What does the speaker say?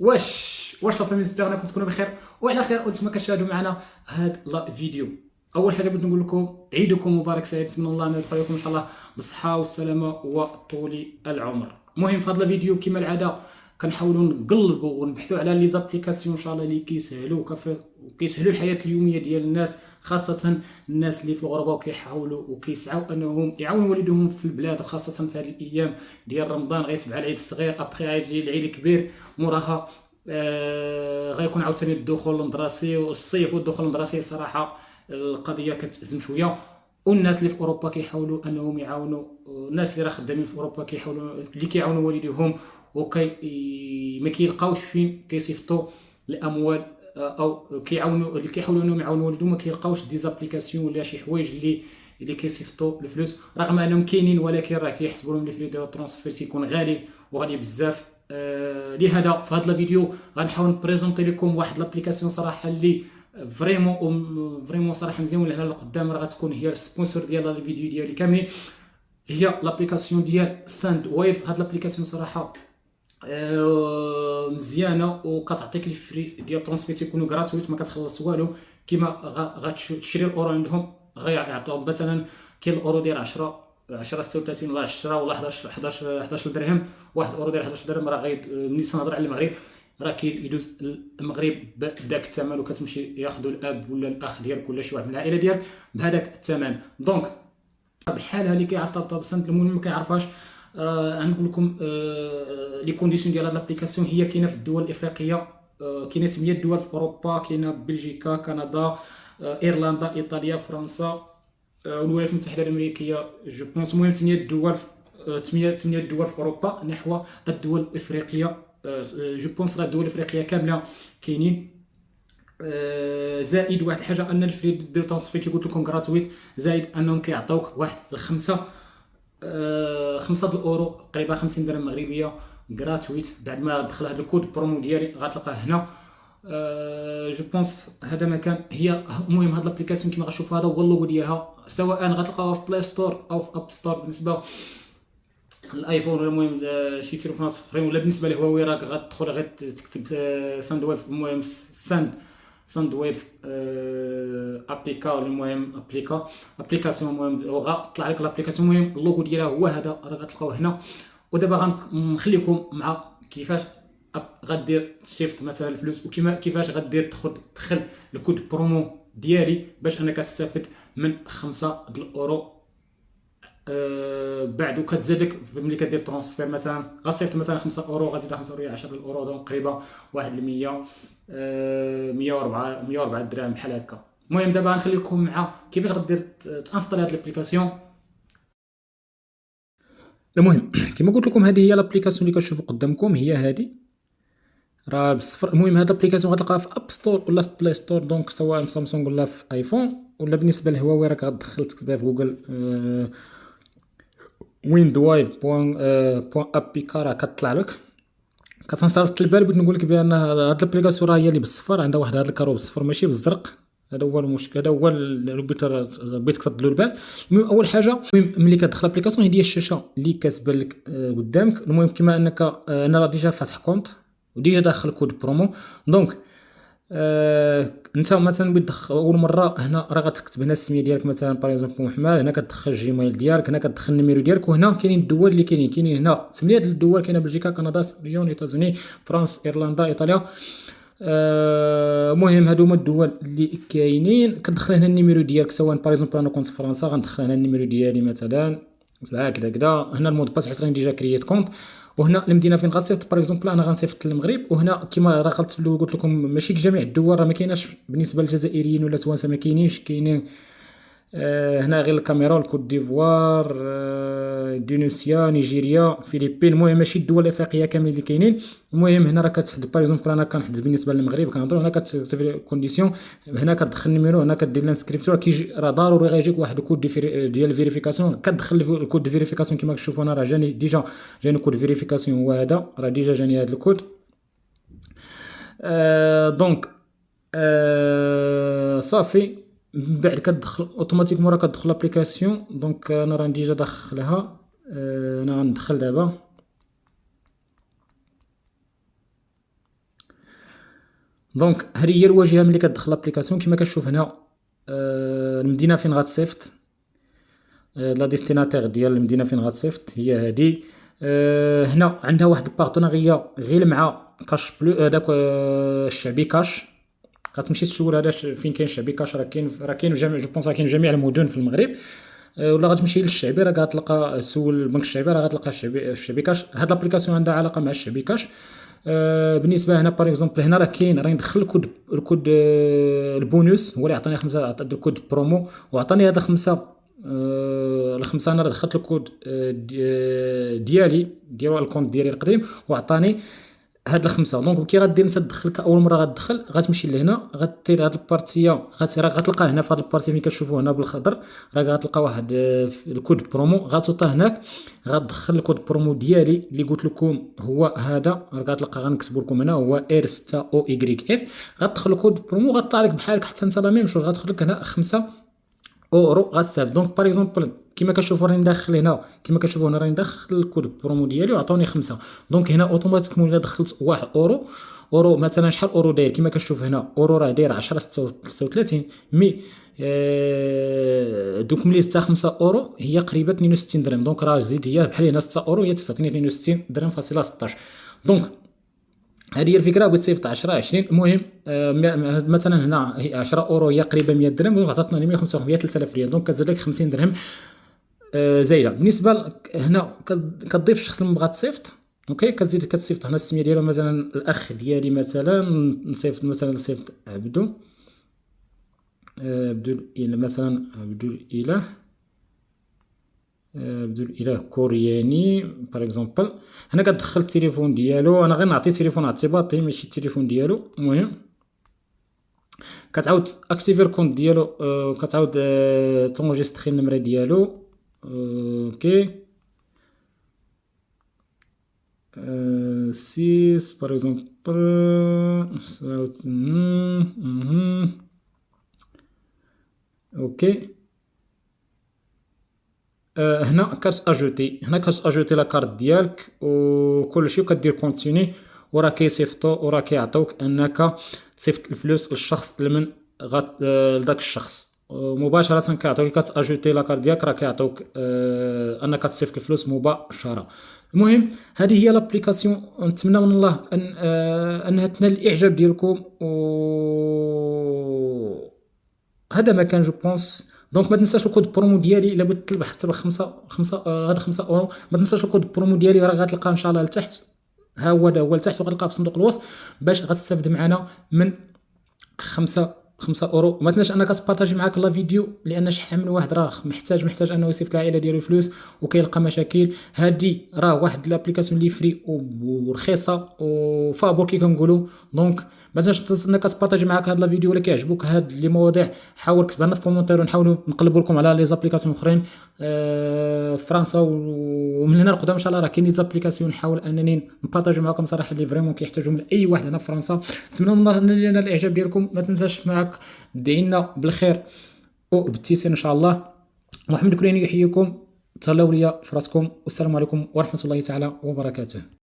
واش واش la famille j'espère انكم تكونوا بخير؟ وعلى خير وأنتم كتشاهدوا معنا هاد la vidéo. أول حاجة بغيت نقول لكم عيدكم مبارك سعيد. نتمنى الله أن يدخل عليكم إن شاء الله بالصحة والسلامة وطول العمر. المهم في هذا الفيديو كما العادة كنحاولوا نقلبوا ونبحثوا على les applications إن شاء الله اللي كيسهلوا وكيسهلوا الحياة اليومية ديال الناس خاصة الناس اللي في الغربة وكيحاولوا وكيسعوا أنهم يعاونوا والدهم في البلاد خاصة في هذه الأيام ديال رمضان غيتبع العيد الصغير. ابخي غيجي العيد الكبير موراها آه غيكون عاوتاني الدخول المدرسي والصيف. والدخول المدرسي صراحة القضية كتأزم شوية. والناس اللي في أوروبا كيحاولوا أنهم يعاونوا الناس اللي راه خدامين في أوروبا كيحاولوا اللي كيعاونوا والديهم وكي ما كيلقاوش فين كيصيفطوا الأموال أو كيعاونوا اللي كيحاولوا إنهم يعاونوا والديهم ما كيلقاوش دي زابليكاسيون ولا شي حوايج اللي اللي كيصيفطوا الفلوس. رغم أنهم كاينين ولكن راه كيحسبوا لهم الفلوس ديال ال transfert تيكون غالي وغالي بزاف. آه لهذا في هذا الفيديو غنحاول نبريزونتي لكم واحد l'application صراحة اللي vraiment vraiment صراحة مزيان ولا هنا لقدام. راه غتكون هي ال sponsor ديال الفيديو ديالي كاملين هي l'application ديال Sendwave هاد l'application صراحة آه، مزيانة وكتعطيك les frais ديال transfert تيكونوا gratuits ما كتخلص والو. كيما غتشري الأورو عندهم غيعطيوك مثلا كاين الأورو ديال 10 10 36 ولا 10 ولا 11 11 11 درهم 1 اورو ديال 11 درهم راه ملي تنهضر على المغرب. راه كيدوز المغرب بداك الثمن وكتمشي ياخذوا الأب ولا الأخ ديالك ولا شي واحد من العائلة ديالك بهذاك الثمن. دونك بحالها اللي كيعرف طاب سنت المهم ما كيعرفهاش. آه غنقول لكم آه لي كونديسيون ديال هاد لابليكاسيون هي كاينة في الدول الإفريقية آه كاينة 8 دول في أوروبا كاينة بلجيكا كندا آه إيرلندا إيطاليا فرنسا الولايات المتحدة الأمريكية je pense المهم 8 دول 8 8 دول في أوروبا نحو الدول الإفريقية je pense الدول الإفريقية كاملة كاينين. زائد واحد الحاجة أن ال frais دير كي قلت لكم gratuits زائد أنهم كيعطيوك واحد الخمسة. خمسة الاورو قريبة 50 درهم مغربية gratuit بعد ما دخل هذا ال code promo ديالي غتلقاه هنا. je pense هذا ما كان هي المهم هاد l'application كيما غتشوفوا هذا هو اللوغو ديالها. سواء غتلقاوها في Play Store أو في App Store بالنسبة ال iPhone ولا المهم شي تليفونات أخرين ولا بالنسبة لهواوي راك غتدخل غير تكتب Sendwave المهم Send Sendwave applica المهم applica application المهم غطلع لك l'application المهم اللوغو ديالها هو هذا راه غتلقاوه هنا ودابا غنخليكم مع كيفاش غدير تصيفط مثلا الفلوس وكيما كيفاش غدير تدخل تدخل ال code promo ديالي باش انك تستافد من خمسة الاورو أه بعد وكتزاد لك ملي كدير transfert مثلا غتصيفط مثلا 5 أورو غزيد 5 أورو 10 أورو donc قريبه واحد 100 أه 104 104 درهم بحال هكا. المهم دابا غنخليكم مع كيفاش غدير ت installer هاد l'application المهم كما قلت لكم هذه هي l'application اللي كتشوفوا قدامكم هي هذه راه بالصفر. المهم هاد l'application غتلقاها في App Store ولا في Play Store donc سواء سامسونج ولا في iPhone ولا بالنسبة لهواوي راك غتدخل تكتبها في جوجل أه ويند وايف بوان راه كطلع لك كتنصرف البال بغيت نقول لك بان هاد l'application راه هي اللي بالصفر عندها واحد هاد ال carreau بالصفر ماشي بالزرق هذا هو المشكل هذا هو بغيت بغيتك تردو البال المهم اول حاجة المهم ملي كتدخل l'application هي الشاشه اللي كتبان لك قدامك المهم كما انك أنا راه déjà فاتح compte و déjà داخل code promo donc آه انت مثلا بتدخل أول مرة هنا راه غتكتب هنا السمية ديالك مثلا par exemple محمد هنا كتدخل ال Gmail ديالك هنا كتدخل ال numéro ديالك وهنا كاينين الدول اللي كاينين كاينين هنا ثمانيه ديال الدول كاينة بلجيكا كندا سبيون États-Unis فرنسا إيرلندا إيطاليا. آه هادو هما الدول اللي كاينين. كتدخل هنا ال numéro ديالك سواء par exemple أنا كنت في فرنسا غندخل هنا ال numéro ديالي مثلا. هكذا هكذا. هنا ال mot de passe حيت راني déjà créé يت compte. وهنا المدينة فين غنصيفط par exemple أنا غنصيفط للمغرب وهنا كيما راه قلت قلت لكم ماشي جميع الدول راه ما كايناش بالنسبة للجزائريين ولا توانسه ما كاينينش كاينين هنا غير الكاميرون الكوت ديفوار آه اندونيسيا نيجيريا فيليبين. المهم ماشي الدول الإفريقية كاملين اللي كاينين. المهم هنا راه كتحدد par أنا كنحدد بالنسبة للمغرب كنهضروا هنا كتكتب conditions هنا كتدخل ال numéro هنا كدير l'inscription كيجي راه ضروري غيجيك واحد الكود ديال ال vérification كتدخل ال code vérification كما كتشوفوا أنا راه جاني déjà جاني code vérification هو هذا راه déjà جاني هذا الكود. آه donc آه صافي. من بعد كتدخل automatiquement راه كتدخل l'application donc أنا راه déjà داخلها. أنا غندخل دابا. donc هذه هي الواجهة ملي كتدخل l'application كما كتشوف هنا آه المدينة فين غتصيفط آه la destinataire ديال المدينة فين غتصيفط هي هذه آه هنا عندها واحد ال partenariat غير مع Cash Plus آه الشعبي كاش. غتمشي تسول هذا فين كاين الشعبي كاش راه كاين راه كاين جميع je pense راه كاين جميع المدن في المغرب ولا غتمشي للشعبي راه غتلقى سول البنك الشعبي راه غتلقى الشعبي الشعبي كاش هاد l'application عندها علاقه مع الشعبي كاش بالنسبة هنا par exemple هنا راه كاين راه ندخل ال code ال code ال bonus هو اللي عطاني خمسه ال code promo وعطاني هذا خمسه آه الخمسه أنا دخلت الكود ديالي ديالو ال compte ديالي القديم وعطاني هاد الخمسة. donc كي غدير انت تدخل أول مرة غتدخل غتمشي لهنا غدير هاد ال partie غتلقى هنا في هاد ال partie ملي كتشوفوا هنا بالخضر راه غتلقى واحد ال code promo. غتوطا هناك غتدخل ال code promo ديالي اللي قلت لكم هو هذا. غتلقى غنكتبوا لكم هنا هو ار 6 أو اي اف غتدخل ال code promo غطلع لك بحالك حتى انت la même chose. غتدخل لك هنا خمسة اورو غتستافد donc par exemple كيما كتشوفوا راني داخل هنا كيما كتشوفوا هنا راني داخل ال code promo ديالي وعطوني خمسة. donc هنا automatiquement الا دخلت واحد أورو. أورو مثلا شحال أورو داير؟ كيما كتشوف هنا أورو راه داير 10 36 mais آه دوك ملي زدت 5 أورو هي قريبة 62 درهم. donc راه زيد هي بحال هنا 6 أورو هي تعطيني 62 درهم فاصلة 16 donc هذه هي الفكرة بغيت تصيفط 10 20 المهم آه مثلا هنا 10 أورو هي قريبة 100 درهم donc عطاتنا 155 3000 ريال. donc كتزيد لك 50 درهم. آه زايدة. بالنسبة هنا كتضيف الشخص اللي بغا تصيفط OK؟ كتزيد كتصيفط. هنا السمية ديالو مثلا الأخ ديالي مثلا نصيفط مثلا نصيفط عبدو. عبدو الاله مثلا عبدو الاله عبدو الاله كورياني par exemple هنا كتدخل التليفون ديالو أنا غير نعطي تليفون اعتباطي ماشي التليفون ديالو. المهم كتعاود activer ال compte ديالو آه كتعاود آه ت enregistrer النمرة ديالو. آه OK 6 par exemple OK هنا كت ajouter هنا كت ajouter la carte ديالك وكلشي وكدير continuer وراه كيصيفطو وراه كيعطيوك أنك تصيفط الفلوس للشخص لمن غات لذاك الشخص. مباشرة كيعطيوك كت ajouter la carte ديالك راه كيعطيوك أنك تصيفط الفلوس مباشرة. المهم هذه هي l'application نتمنى من الله أن آه أنها تنال الإعجاب ديالكم. و هذا ما كان je pense donc ما تنساش ال code promo ديالي إلا بغيت تربح حتى بخمسة خمسة آه هذا خمسة اورو ما تنساش ال code promo ديالي راه غتلقاه إن شاء الله لتحت. ها هو هذا هو لتحت وغتلقاه في صندوق الوصف باش غتستافد معنا من خمسة 5 أورو. ما تنساش أنك ت partager معاك la vidéo لأن شحال من واحد راه محتاج محتاج أنه يصيفط العائله ديالو فلوس وكيلقى مشاكل. هادي راه واحد l'application اللي free ورخيصة وفابور كي كنقولوا donc ما تنساش أنك تبارطاجي معاك هاد la vidéo. ولا كيعجبوك هاد les مواضيع حاول كتب لنا في commentaire ونحاولوا نقلبوا لكم على les applications أخرين. آه فرنسا ومن هنا لقدام إن شاء الله راه كاين les applications. نحاول أنني نبارطاجي معكم صراحة اللي vraiment كيحتاجوا من اي واحد هنا في فرنسا. نتمنى من الله نال الإعجاب ديالكم. ما تنساش معاك معك دعينا بالخير. وبالتيسير إن شاء الله. محمد كريني يحييكم. تهلاو ليا في راسكم. والسلام عليكم ورحمة الله تعالى وبركاته.